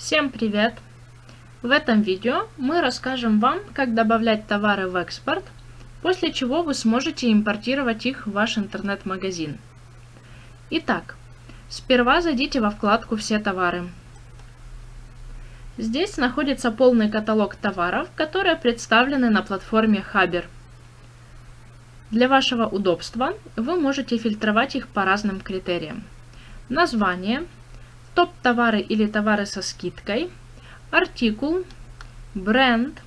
Всем привет! В этом видео мы расскажем вам, как добавлять товары в экспорт, после чего вы сможете импортировать их в ваш интернет-магазин. Итак, сперва зайдите во вкладку «Все товары». Здесь находится полный каталог товаров, которые представлены на платформе Хабер. Для вашего удобства вы можете фильтровать их по разным критериям. Название – топ-товары или товары со скидкой, артикул, бренд,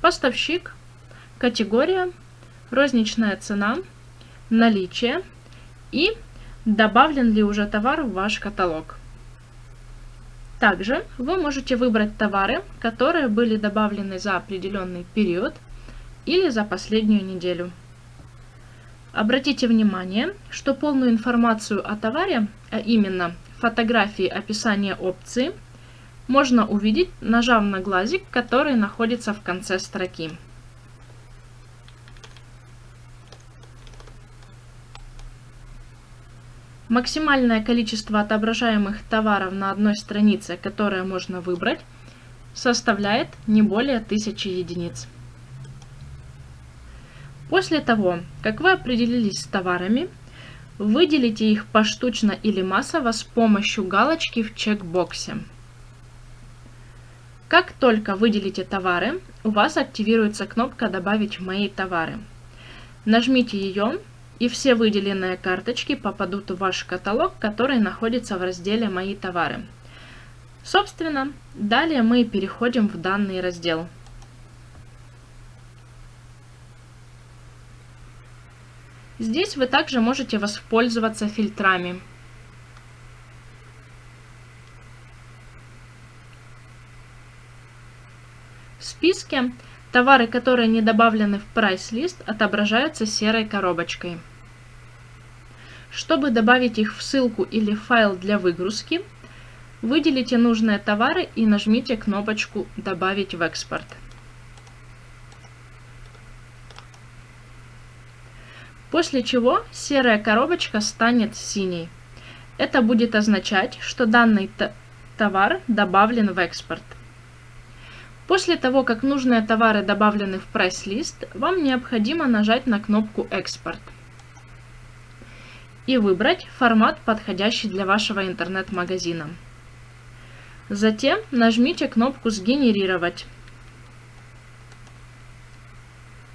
поставщик, категория, розничная цена, наличие и добавлен ли уже товар в ваш каталог. Также вы можете выбрать товары, которые были добавлены за определенный период или за последнюю неделю. Обратите внимание, что полную информацию о товаре, а именно фотографии описания опции можно увидеть, нажав на глазик, который находится в конце строки. Максимальное количество отображаемых товаров на одной странице, которое можно выбрать, составляет не более 1000 единиц. После того, как вы определились с товарами, Выделите их поштучно или массово с помощью галочки в чекбоксе. Как только выделите товары, у вас активируется кнопка «Добавить мои товары». Нажмите ее, и все выделенные карточки попадут в ваш каталог, который находится в разделе «Мои товары». Собственно, далее мы переходим в данный раздел. Здесь вы также можете воспользоваться фильтрами. В списке товары, которые не добавлены в прайс-лист, отображаются серой коробочкой. Чтобы добавить их в ссылку или файл для выгрузки, выделите нужные товары и нажмите кнопочку «Добавить в экспорт». После чего серая коробочка станет синей. Это будет означать, что данный товар добавлен в экспорт. После того, как нужные товары добавлены в прайс-лист, вам необходимо нажать на кнопку «Экспорт» и выбрать формат, подходящий для вашего интернет-магазина. Затем нажмите кнопку «Сгенерировать».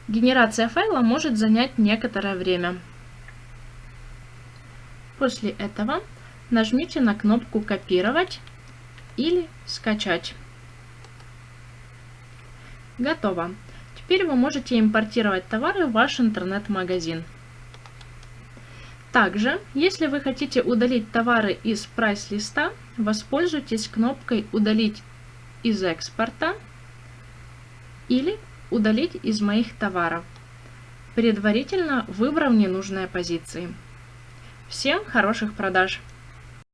Генерация файла может занять некоторое время. После этого нажмите на кнопку «Копировать» или «Скачать». Готово. Теперь вы можете импортировать товары в ваш интернет-магазин. Также, если вы хотите удалить товары из прайс-листа, воспользуйтесь кнопкой «Удалить из экспорта» или удалить из моих товаров, предварительно выбрав ненужные позиции. Всем хороших продаж!